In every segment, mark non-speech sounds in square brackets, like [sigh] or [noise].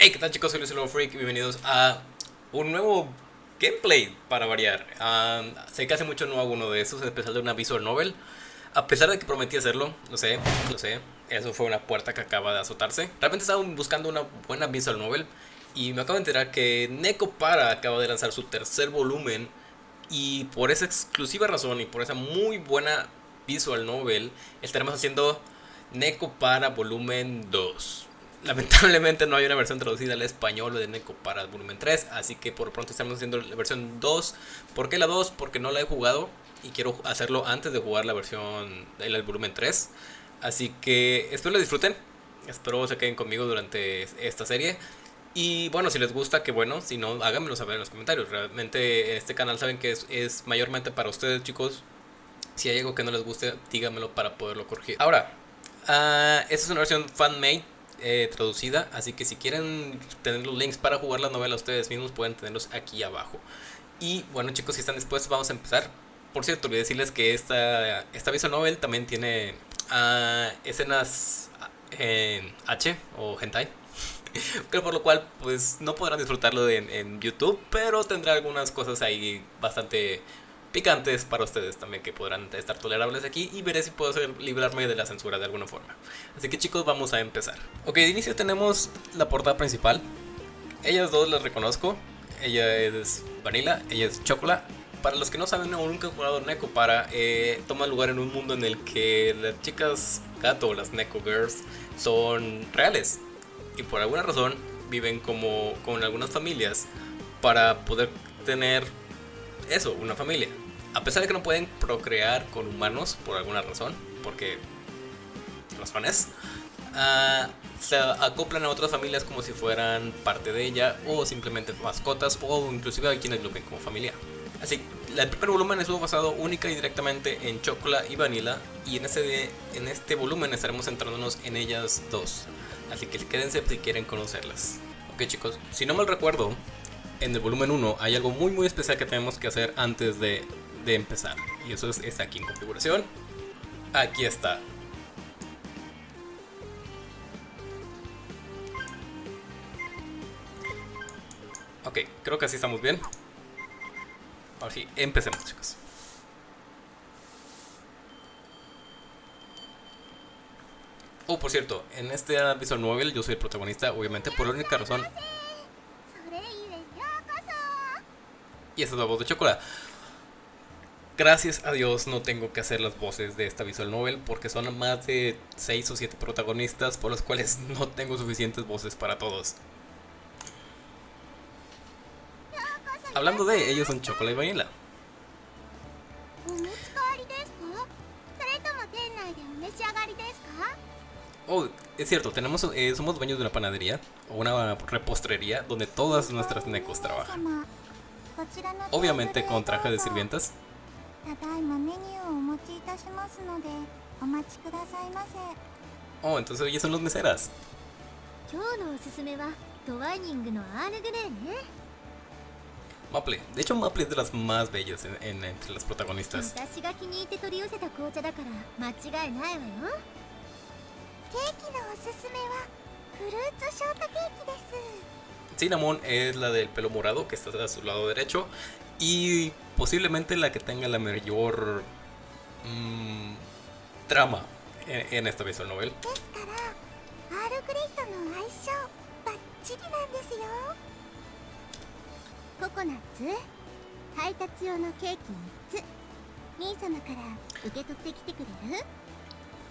Hey, ¿qué tal chicos? Soy Luis Lobo Freak bienvenidos a un nuevo gameplay para variar. Ah, sé que hace mucho no hago uno de esos, en especial de una visual novel. A pesar de que prometí hacerlo, lo sé, lo sé, eso fue una puerta que acaba de azotarse. Realmente estaba buscando una buena visual novel y me acabo de enterar que Neko Para acaba de lanzar su tercer volumen y por esa exclusiva razón y por esa muy buena visual novel estaremos haciendo Neko Para volumen 2. Lamentablemente no hay una versión traducida al español de Neko para volumen 3, así que por pronto estamos haciendo la versión 2. ¿Por qué la 2? Porque no la he jugado y quiero hacerlo antes de jugar la versión del volumen 3. Así que espero la disfruten, espero se queden conmigo durante esta serie. Y bueno, si les gusta, que bueno, si no, háganmelo saber en los comentarios. Realmente este canal saben que es, es mayormente para ustedes chicos. Si hay algo que no les guste, díganmelo para poderlo corregir. Ahora, uh, esta es una versión fan-made eh, traducida, así que si quieren tener los links para jugar la novela ustedes mismos pueden tenerlos aquí abajo. Y bueno chicos, si están dispuestos vamos a empezar. Por cierto, olvidé decirles que esta, esta visual novel también tiene uh, escenas en H o hentai. [laughs] por lo cual pues no podrán disfrutarlo en, en YouTube, pero tendrá algunas cosas ahí bastante picantes para ustedes también que podrán estar tolerables aquí y veré si puedo hacer, librarme de la censura de alguna forma. Así que chicos, vamos a empezar. Ok, de inicio tenemos la portada principal. Ellas dos las reconozco. Ella es Vanilla, ella es Chocola. Para los que no saben o nunca han jugado Neko Para, eh, toma lugar en un mundo en el que las chicas gato, las Neko Girls, son reales. Y por alguna razón viven como con algunas familias para poder tener eso, una familia. A pesar de que no pueden procrear con humanos por alguna razón, porque fans, uh, se acoplan a otras familias como si fueran parte de ella, o simplemente mascotas, o inclusive hay quienes lo ven como familia. Así, el primer volumen estuvo basado única y directamente en Chocola y Vanilla, y en este, en este volumen estaremos centrándonos en ellas dos. Así que quédense si quieren conocerlas. Ok chicos, si no mal recuerdo, en el volumen 1 hay algo muy muy especial que tenemos que hacer antes de, de empezar. Y eso es, está aquí en configuración. Aquí está. Ok, creo que así estamos bien. Ahora sí, empecemos chicos. Oh, por cierto, en este visual novel yo soy el protagonista, obviamente, por la única razón Y es la voz de Chocola. Gracias a Dios no tengo que hacer las voces de esta visual novel porque son más de 6 o 7 protagonistas por los cuales [laughs] no tengo suficientes voces para todos. Hablando de, ellos son Chocola y Vanilla. Oh, es cierto, tenemos, eh, somos dueños de una panadería o una repostrería donde todas nuestras necos trabajan. Obviamente con traje de sirvientas. Oh, entonces ellas son los meseras. Maple, de hecho Maple es de las más bellas en, en, entre las protagonistas. Cinnamon es la del pelo morado que está a su lado derecho y posiblemente la que tenga la mayor mmm, trama en, esta visual novel.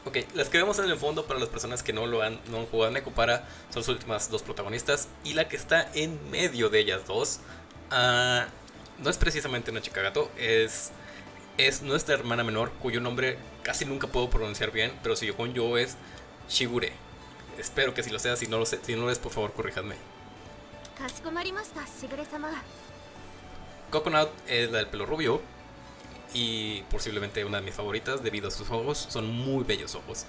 Ok, las que vemos en el fondo para las personas que no lo han, no han jugado en Para son las últimas dos protagonistas. Y la que está en medio de ellas dos uh, no es precisamente una chica gato, es, es nuestra hermana menor, cuyo nombre casi nunca puedo pronunciar bien, pero si yo con yo es Shigure. Espero que si lo sea, si no lo, sé, si no lo es, por favor, corríjanme. Coconut es la del pelo rubio, y posiblemente una de mis favoritas debido a sus ojos, son muy bellos ojos.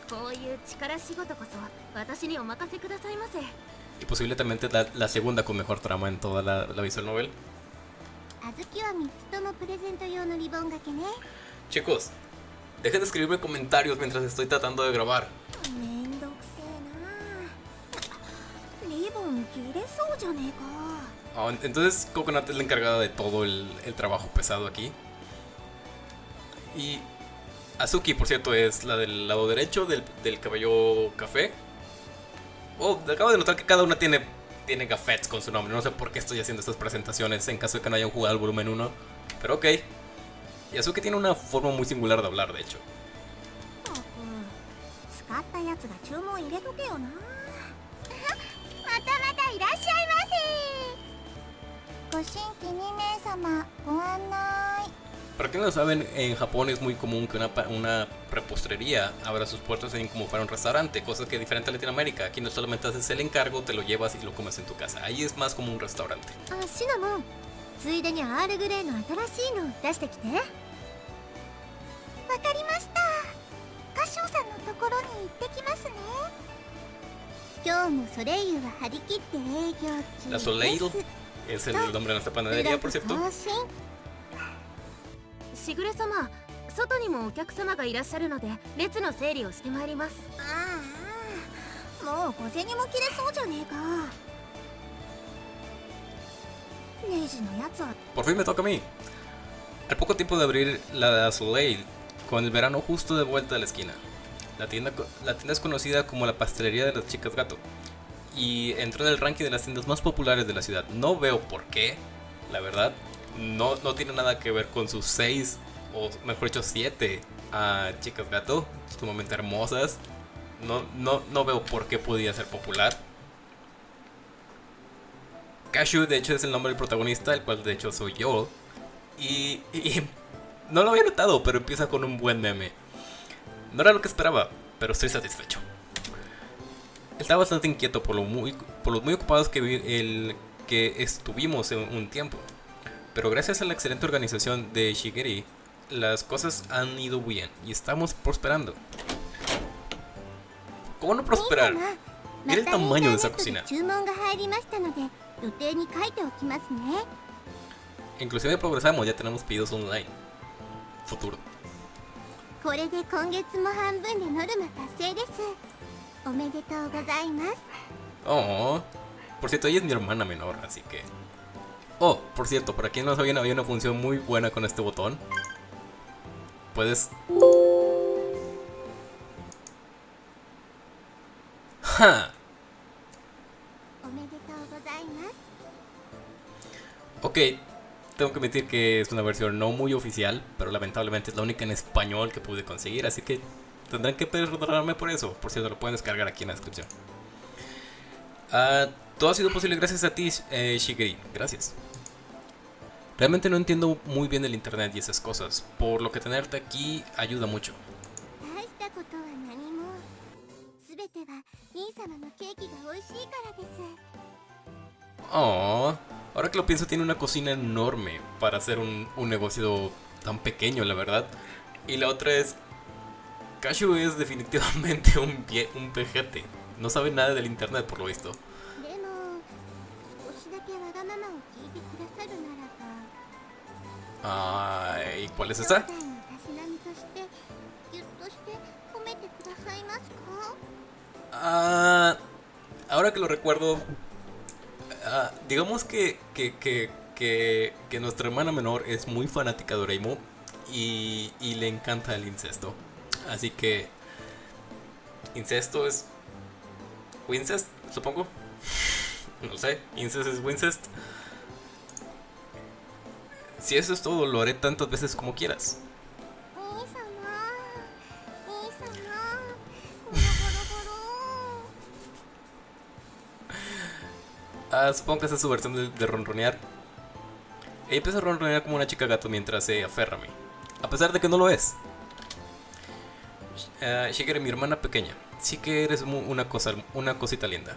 Y posiblemente la, la segunda con mejor trama en toda la, visual novel. Chicos, dejen de escribirme comentarios mientras estoy tratando de grabar. Ah, entonces Coconut es la encargada de todo el trabajo pesado aquí. Y Azuki, por cierto, es la del lado derecho del, del cabello café. Oh, acabo de notar que cada una tiene, tiene con su nombre. No sé por qué estoy haciendo estas presentaciones en caso de que no hayan jugado el volumen 1. Pero ok. Y Azuki tiene una forma muy singular de hablar, de hecho. Para quienes no saben, en Japón es muy común que una, pa- una repostería abra sus puertas en como para un restaurante, cosa que es diferente a Latinoamérica. Aquí no solamente haces el encargo, te lo llevas y lo comes en tu casa. Ahí es más como un restaurante. あシナモンついでにアールグレーの新しいの出してきてわかりました歌唱さんのところに行ってきますね今日もソレイユは張り切って営業中 La Soleil です es el nombre de nuestra panadería, por cierto. 更新しぐれ様外にもお客様がいらっしゃるので列の整理をしてまいりますああもう小銭も切れそうじゃねえかレイジのやつは Por fin me toca a mí. Al poco tiempo de abrir la Soleil, con el verano justo de vuelta a la esquina. La tienda, co- la tienda es conocida como la pastelería de las chicas gato. Y entró en el ranking de las tiendas más populares de la ciudad. No veo por qué, la verdad. no, no tiene nada que ver con sus seis, o mejor dicho, siete ah, chicas gato, sumamente hermosas. No, no, no veo por qué podía ser popular. Cashew, de hecho, es el nombre del protagonista, el cual de hecho soy yo. Y, no lo había notado, pero empieza con un buen meme. No era lo que esperaba, pero estoy satisfecho. Estaba bastante inquieto por muy, por los muy ocupados que, el, que estuvimos en un tiempo. Pero gracias a la excelente organización de Shigeri, las cosas han ido bien y estamos prosperando. ¿Cómo no prosperar? Mira el tamaño de esa cocina. Inclusive progresamos, ya tenemos pedidos online. Futuro. Oh, por cierto, ella es mi hermana menor, así que... Oh, por cierto, para quien no sabía, había una función muy buena con este botón. Puedes... ¡Ja! Ok, tengo que admitir que es una versión no muy oficial, pero lamentablemente es la única en español que pude conseguir, así que tendrán que perdonarme por eso. Por cierto, lo pueden descargar aquí en la descripción. Uh, todo ha sido posible gracias a ti, eh, Shigeri. Gracias. Realmente no entiendo muy bien el internet y esas cosas, por lo que tenerte aquí ayuda mucho. Oh, ahora que lo pienso tiene una cocina enorme para hacer un, negocio tan pequeño, la verdad. Y la otra es... Cashew es definitivamente [laughs] un, pie, un pejete. No sabe nada del internet, por lo visto. Ay, ¿cuál es esa? Ah, ahora que lo recuerdo, ah, digamos que, que, que, que, nuestra hermana menor es muy fanática de Oreimo y, le encanta el incesto. Así que incesto es Wincest, supongo. [laughs] No sé, incest es Wincest. Si eso es todo, lo haré tantas veces como quieras. ah, supongo que esa es su versión de, de ronronear. Ella empieza a ronronear como una chica gato mientras se aferra a mí. A pesar de que no lo es. Ah, uh, Shigeru, mi hermana pequeña. Sí que eres una, cosa, una cosita linda.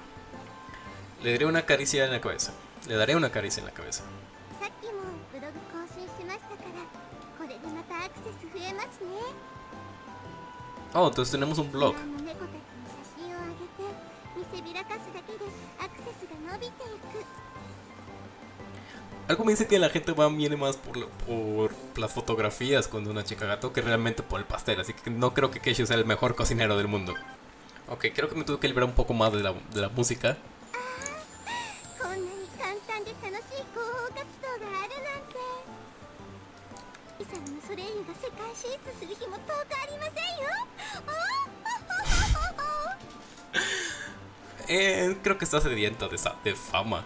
Le daré una caricia en la cabeza. Le daré una caricia en la cabeza. Oh, entonces tenemos un blog. Algo me dice que la gente va viene más por, por las fotografías con una chica gato que realmente por el pastel, así que no creo que Keisho sea el mejor cocinero del mundo. Ok, creo que me tuve que liberar un poco más de la, de la música. 世界進出する日も遠くありませんよおー [laughs] Eh, creo que está sedienta de, sa- de fama.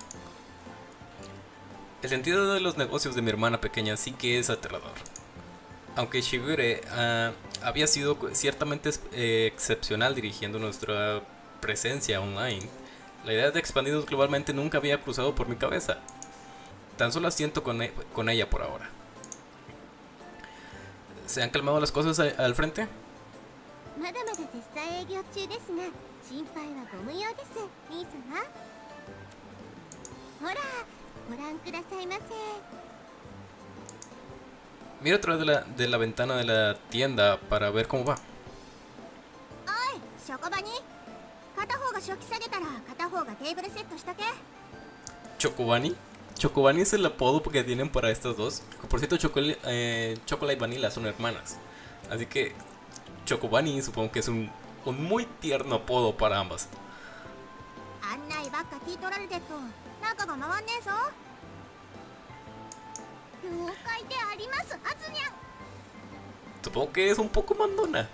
El sentido de los negocios de mi hermana pequeña sí que es aterrador. Aunque Shigure ah, había sido cu- ciertamente es- eh, excepcional dirigiendo nuestra presencia online, la idea de expandirnos globalmente nunca había cruzado por mi cabeza. Tan solo asiento con, e- con ella por ahora. ¿Se han calmado las cosas al frente? Mira a través de la, de la ventana de la tienda para ver cómo va. Chocobani. Chocobani es el apodo que tienen para estas dos. Por cierto, eh, Chocolate y Vanilla son hermanas. Así que Chocobani supongo que es un muy tierno apodo para ambas. Supongo que es un poco mandona.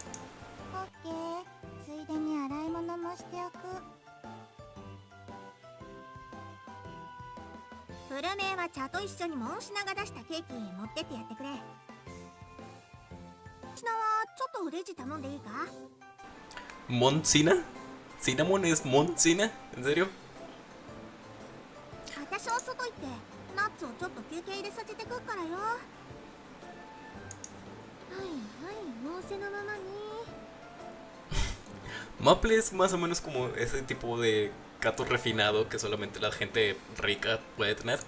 フルメイは茶と一緒にモンシナが出したケーキ持ってってやってくれモンシナはちょっとレジ頼んでいいか？¿Moncina? ¿Cinnamon es Moncina? ¿En serio? 私は外行ってナッツをちょっと休憩入れさせてくっからよはいはい仰せのままに Maple es más o menos como ese tipo de gato refinado que solamente la gente rica puede tener.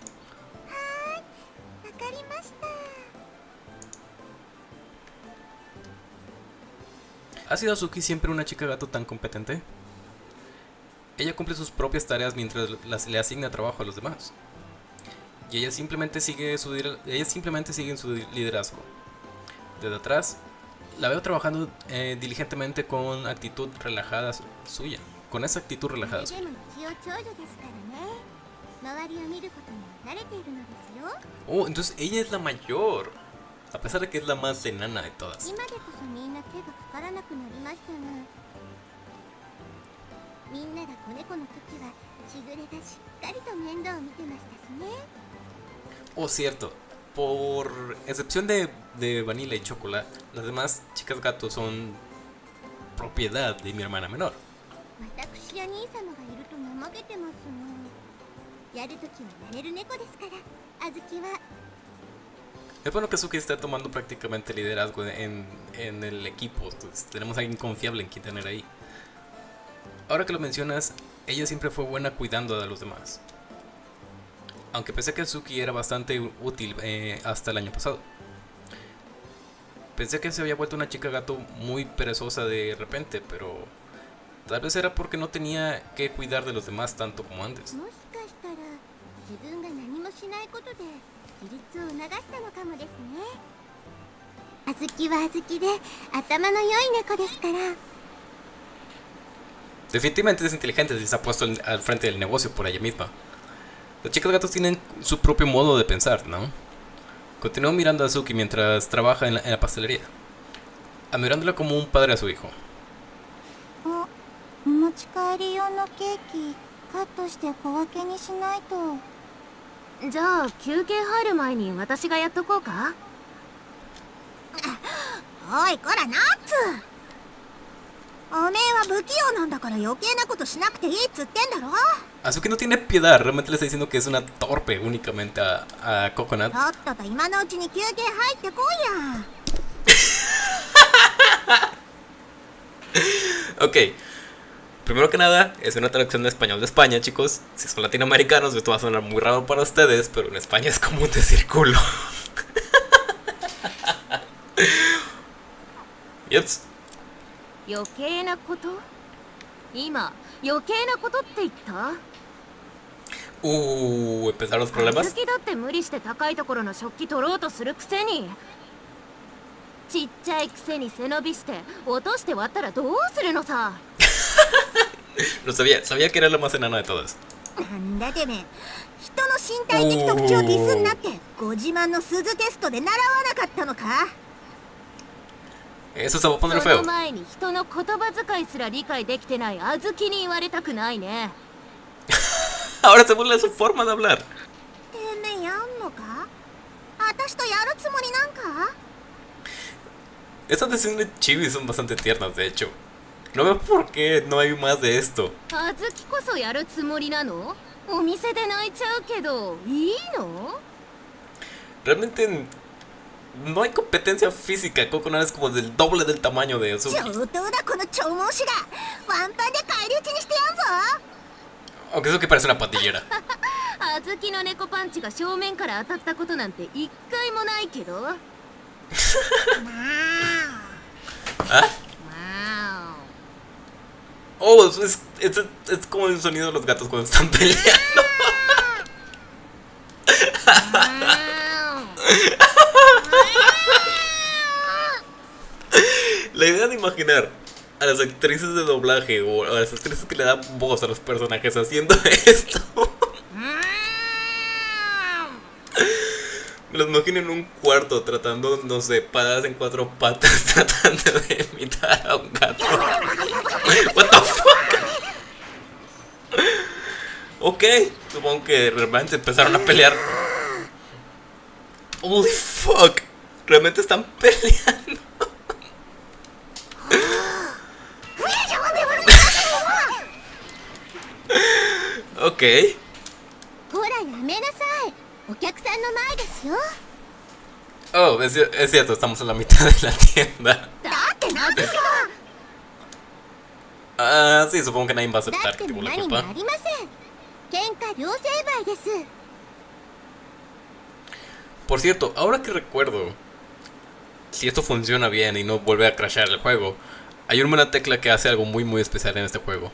¿Ha sido Azuki siempre una chica gato tan competente? Ella cumple sus propias tareas mientras las, le asigna trabajo a los demás. Y ella simplemente sigue su, ella simplemente sigue en su liderazgo. Desde atrás, la veo trabajando eh, diligentemente con actitud relajada su suya con esa actitud relajada. Oh, entonces ella es la mayor. A pesar de que es la más enana de todas. Oh, cierto. Por excepción de, de Vanilla y Chocolate, las demás chicas gatos son propiedad de mi hermana menor. 私や兄様がいると怠けてますのやるときはやれる猫ですからあずきは Es bueno que Suki está tomando prácticamente liderazgo en, en el equipo. Entonces, tenemos a alguien confiable en quien tener ahí. Ahora que lo mencionas, ella siempre fue buena cuidando de los demás. Aunque pensé que Suki era bastante útil eh, hasta el año pasado. Pensé que se había vuelto una chica gato muy perezosa de repente, pero Tal vez era porque no tenía que cuidar de los demás tanto como antes. Definitivamente es inteligente si se ha puesto al frente del negocio por ella misma. Los chicos gatos tienen su propio modo de pensar, ¿no? Continuó mirando a Suki mientras trabaja en la, en la pastelería, admirándola como un padre a su hijo. ち帰り用のケーキカットして小分けにしないと。じゃあ休憩入る前に私がやっとこうか？[laughs] おいこらナッツ。おめえは不器用なんだから余計なことしなくていいっつってんだろ。Azuki no tiene piedad, realmente le está diciendo que es una torpe únicamente a, a Coconut. とっとと今のうちに休憩入ってこいや。[laughs] Ok. Primero que nada, es una traducción de español de España, chicos. Si son latinoamericanos, esto va a sonar muy raro para ustedes, pero en España es común decir culo. Yups. 余計なこと今余計なことって言った Uh, empezaron los 好 problemas. きだって無理して高いところの食器取ろうとするくせにちっちゃいくせに背伸びして落として割ったらどうするのさ Lo sabía, sabía que era la más enana de todas. なんだてめえ人の身体的特徴をディスんなってご自慢の鈴テストで習わなかったのか Eso se va a そ poner の feo. 前に人の言葉遣いすら理解できてない小豆に言われたくないね Ahora [laughs] se burla de su forma de hablar. てめえやんのか私とやるつもりなんか Estas decisiones de Chibi son bastante tiernas, de hecho. No veo por qué no hay más de esto. 小豆こそやるつもりなのお店で泣いちゃうけどいいの Realmente no hay competencia física. Coconut es como del doble del tamaño de 上 Azuki. 等だこの長毛種がワンパンで返り討ちにしてやんぞ Aunque eso que parece una pandillera. 小豆の猫パンチが正面から当たったことなんte一回もないけど ¿Ah? わ [laughs] [laughs] Oh, es, es, es, como el sonido de los gatos cuando están peleando. La idea de imaginar a las actrices de doblaje o a las actrices que le dan voz a los personajes haciendo esto. Me los imagino en un cuarto tratando, no sé, paradas en cuatro patas [laughs] tratando de imitar a un gato. What the fuck? Ok, supongo que realmente empezaron a pelear. Holy fuck. Realmente están [laughs] peleando. Ok. Oh, es, es, cierto, estamos en la mitad de la tienda. Ah, uh, sí, supongo que nadie va a aceptar que tuvo la culpa. Por cierto, ahora que recuerdo, si esto funciona bien y no vuelve a crashar el juego, hay una tecla que hace algo muy muy especial en este juego.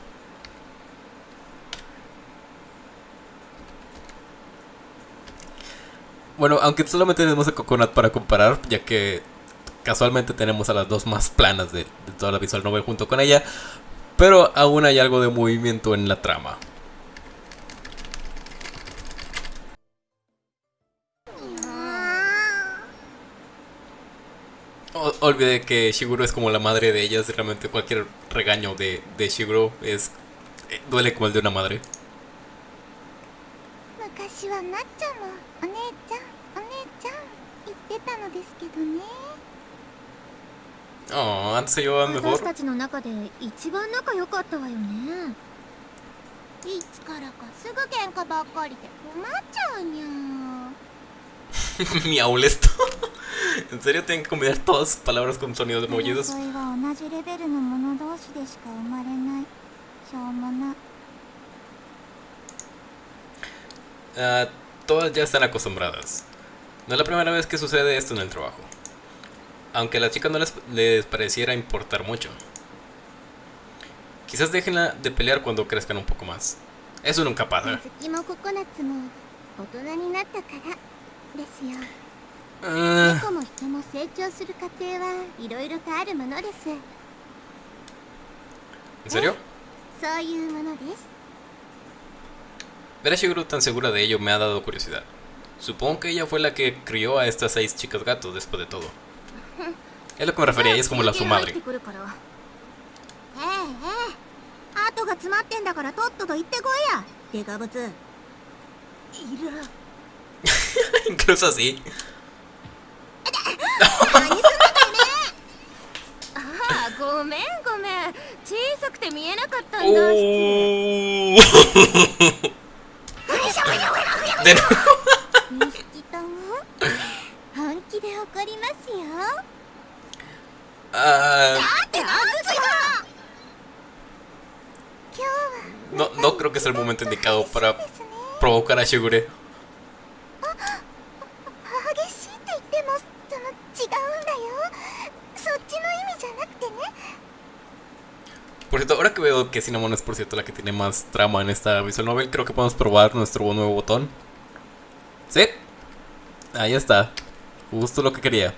Bueno, aunque solamente tenemos a Coconut para comparar, ya que casualmente tenemos a las dos más planas de, toda la visual novel junto con ella, pero aún hay algo de movimiento en la trama. O- olvidé que Shiguro es como la madre de ellas realmente cualquier regaño de, de Shiguro es eh, duele como el de una madre. 私はなっちゃんもお姉ちゃんお姉ちゃん言ってたのですけどね。ああ強いの私たちの中で一番仲良かったわよね。いつからかすぐ喧嘩ばっかりで困っちゃうにゃん me ha molesto. en serio, tienen que combinar. uh, todas ya están acostumbradas. No es la primera vez que sucede esto en el trabajo. Aunque a las chicas no les, les pareciera importar mucho. Quizás déjenla de pelear cuando crezcan un poco más. Eso nunca pasa. Uh... ¿En serio? Ver a Shiguru tan segura de ello me ha dado curiosidad. Supongo que ella fue la que crió a estas seis chicas gatos después de todo. Es lo que me refería, ella es como la su madre. [laughs] Incluso así. oh. [laughs] [laughs] ってんだからとっとと行ってこいやデカブツいる Incluso así. 何すんだああごめんごめん小さくて見えなかったんだ Oh. De nuevo. 2匹とも本気で怒りますよ Ah, だってなんですよ今日は no, no creo que sea el momento indicado para ですね provocar a Shigure. 激しいって言ってもその違うんだよそっちの意味じゃなくてね Por cierto, ahora que veo que Cinnamon es por cierto la que tiene más trama en esta visual novel, creo que podemos probar nuestro nuevo botón. Ahí está. Justo lo que quería.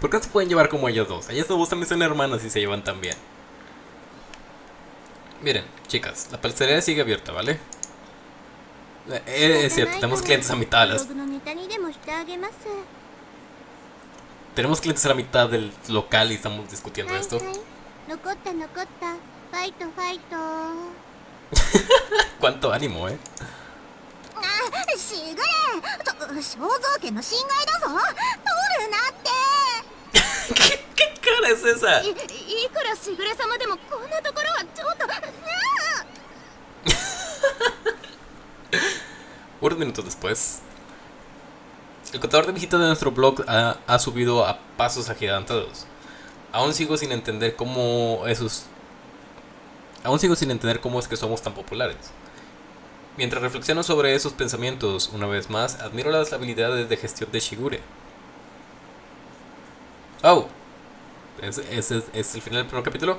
¿Por qué se pueden llevar como ellos dos? Ellas dos también son hermanas y se llevan tan bien. Miren, chicas, la pastelería sigue abierta, ¿vale? Eh, es cierto, tenemos clientes a mitad de las... Tenemos clientes a la mitad del local y estamos discutiendo esto. [laughs] ¿Cuánto ánimo, eh? あしぐれと肖像権の侵害だぞ取るなって ¿Qué, [laughs] qué cara es esa? いいくらしぐれ様でもこんなところはちょっと[laughs] Unos minutos después, el contador de visitas de nuestro blog ha, ha subido a pasos agigantados. Aún sigo sin entender cómo esos. Aún sigo sin entender cómo es que somos tan populares. Mientras reflexiono sobre esos pensamientos, una vez más, admiro las habilidades de gestión de Shigure. Oh, ese es, el final del primer capítulo.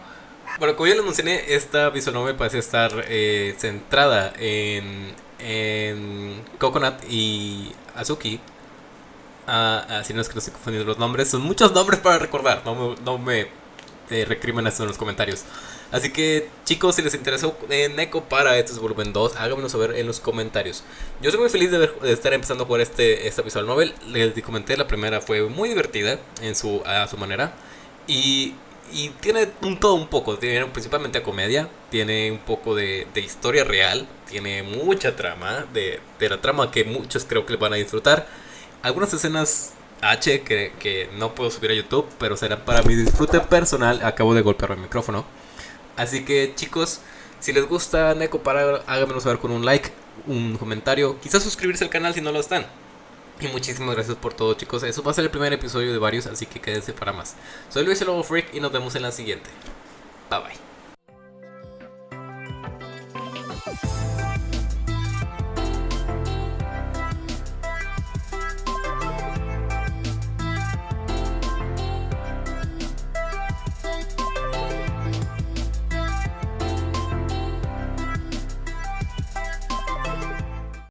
Bueno, como ya les mencioné, esta visual novel parece estar eh, centrada en, en Coconut y Azuki. Ah, ah, si no es que no estoy confundiendo los nombres, son muchos nombres para recordar. No me, no me eh, recrimen esto en los comentarios. Así que, chicos, si les interesó Neko para este volumen 2, háganmelo saber en los comentarios. Yo soy muy feliz de, ver- de estar empezando por este, esta visual novel. Les comenté, la primera fue muy divertida en su, a su manera. Y, y tiene un todo un poco. Tiene principalmente comedia. Tiene un poco de, de historia real. Tiene mucha trama. De, de la trama que muchos creo que van a disfrutar. Algunas escenas H que, que no puedo subir a YouTube. Pero serán para mi disfrute personal. Acabo de golpear el micrófono. Así que chicos, si les gusta Neko para háganmelo saber con un like, un comentario, quizás suscribirse al canal si no lo están. Y muchísimas gracias por todo chicos, eso va a ser el primer episodio de varios, así que quédense para más. Soy Luis el Lobo Freak y nos vemos en la siguiente. Bye bye.